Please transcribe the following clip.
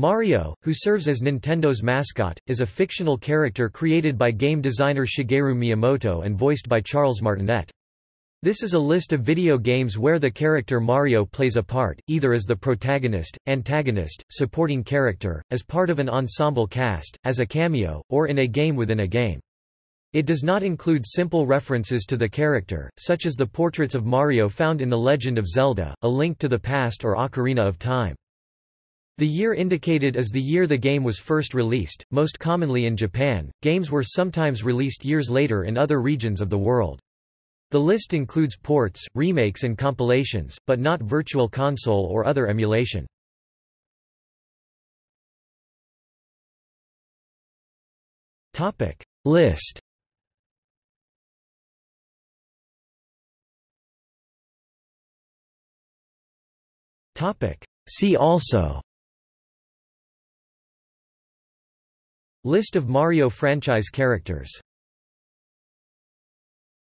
Mario, who serves as Nintendo's mascot, is a fictional character created by game designer Shigeru Miyamoto and voiced by Charles Martinet. This is a list of video games where the character Mario plays a part, either as the protagonist, antagonist, supporting character, as part of an ensemble cast, as a cameo, or in a game within a game. It does not include simple references to the character, such as the portraits of Mario found in The Legend of Zelda, A Link to the Past or Ocarina of Time. The year indicated is the year the game was first released, most commonly in Japan. Games were sometimes released years later in other regions of the world. The list includes ports, remakes and compilations, but not Virtual Console or other emulation. Topic List Topic See also List of Mario franchise characters